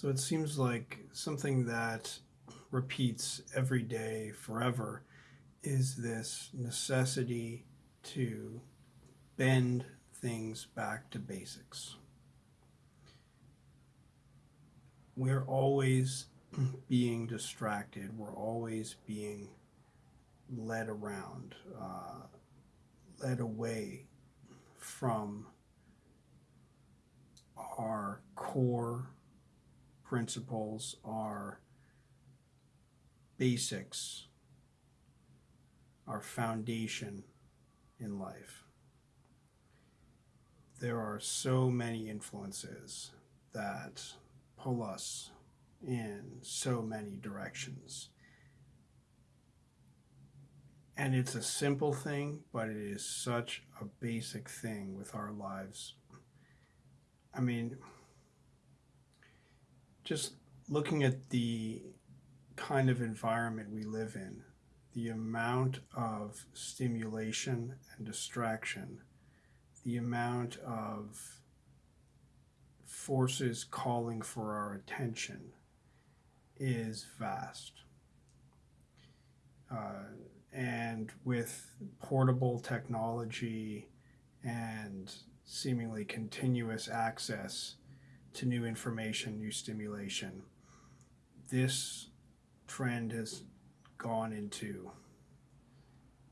So it seems like something that repeats every day forever is this necessity to bend things back to basics. We're always being distracted, we're always being led around, uh, led away from our core principles, are basics, our foundation in life. There are so many influences that pull us in so many directions. And it's a simple thing, but it is such a basic thing with our lives. I mean, just looking at the kind of environment we live in, the amount of stimulation and distraction, the amount of forces calling for our attention is vast. Uh, and with portable technology and seemingly continuous access to new information, new stimulation, this trend has gone into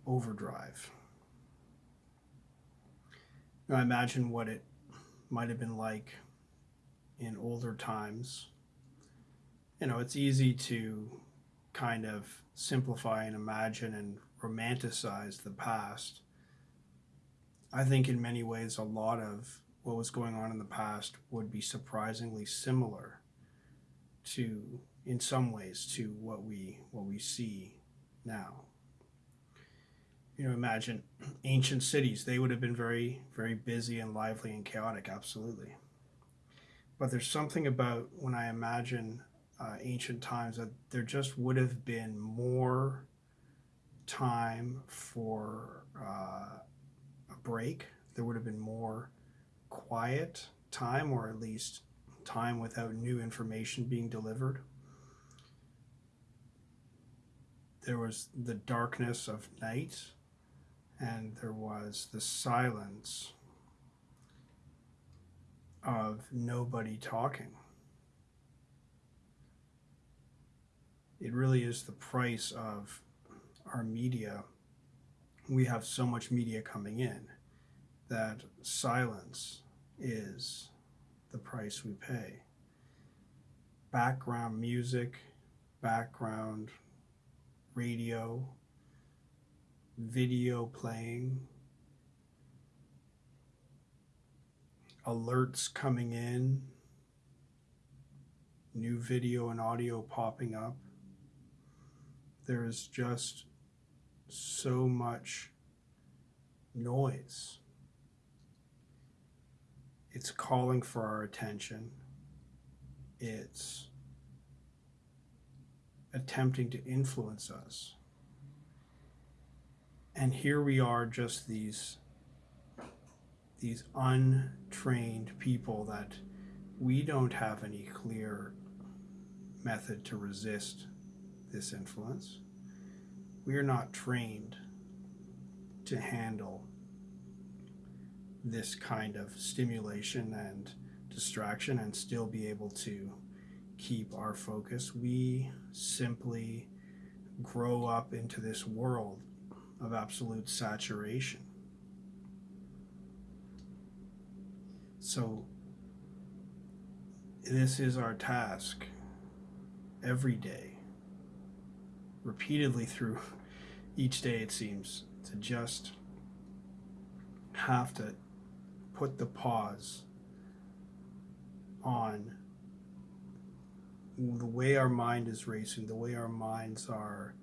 overdrive. Now imagine what it might have been like in older times. You know, it's easy to kind of simplify and imagine and romanticize the past. I think in many ways a lot of what was going on in the past would be surprisingly similar to in some ways to what we what we see now. You know imagine ancient cities. They would have been very very busy and lively and chaotic absolutely. But there's something about when i imagine uh, ancient times that there just would have been more time for uh, a break. There would have been more quiet time or at least time without new information being delivered there was the darkness of night and there was the silence of nobody talking. It really is the price of our media. We have so much media coming in that silence is the price we pay. Background music, background radio, video playing, alerts coming in, new video and audio popping up. There is just so much noise. It's calling for our attention. It's attempting to influence us. And here we are, just these, these untrained people that we don't have any clear method to resist this influence. We are not trained to handle this kind of stimulation and distraction and still be able to keep our focus. We simply grow up into this world of absolute saturation. So, this is our task every day, repeatedly through each day, it seems, to just have to put the pause on the way our mind is racing, the way our minds are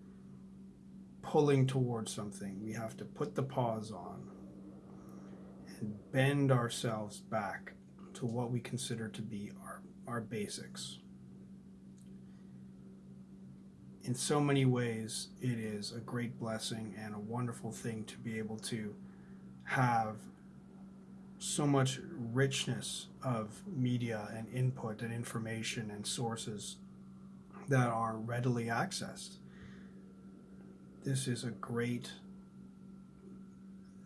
pulling towards something, we have to put the pause on and bend ourselves back to what we consider to be our, our basics. In so many ways, it is a great blessing and a wonderful thing to be able to have so much richness of media and input and information and sources that are readily accessed. This is a great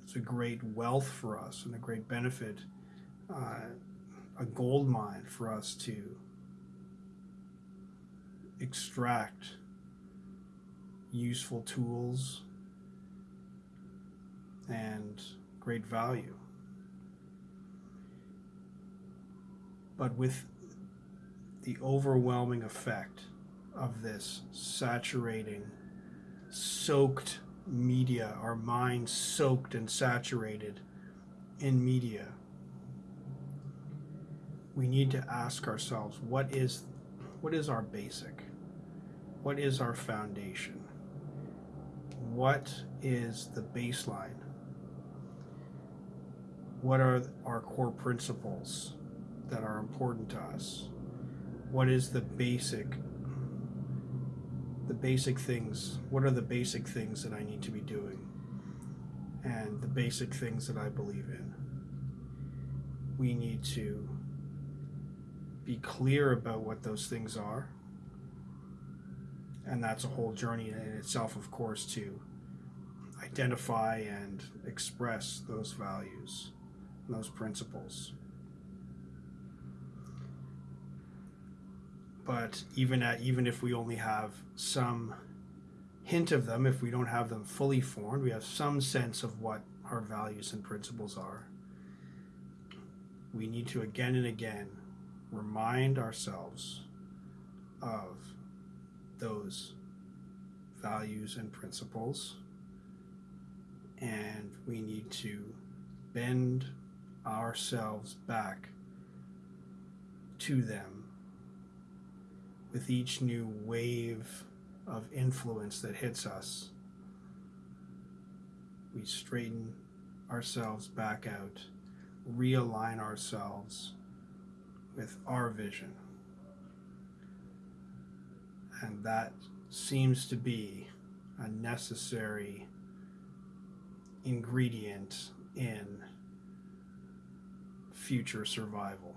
it's a great wealth for us and a great benefit, uh, a gold mine for us to extract useful tools and great value. But with the overwhelming effect of this saturating, soaked media, our minds soaked and saturated in media, we need to ask ourselves what is what is our basic? What is our foundation? What is the baseline? What are our core principles that are important to us? What is the basic the basic things? What are the basic things that I need to be doing? And the basic things that I believe in. We need to be clear about what those things are. And that's a whole journey in itself, of course, to identify and express those values, those principles. But even at, even if we only have some hint of them, if we don't have them fully formed, we have some sense of what our values and principles are. We need to again and again remind ourselves of those values and principles, and we need to bend ourselves back to them with each new wave of influence that hits us. We straighten ourselves back out, realign ourselves with our vision. And that seems to be a necessary ingredient in future survival.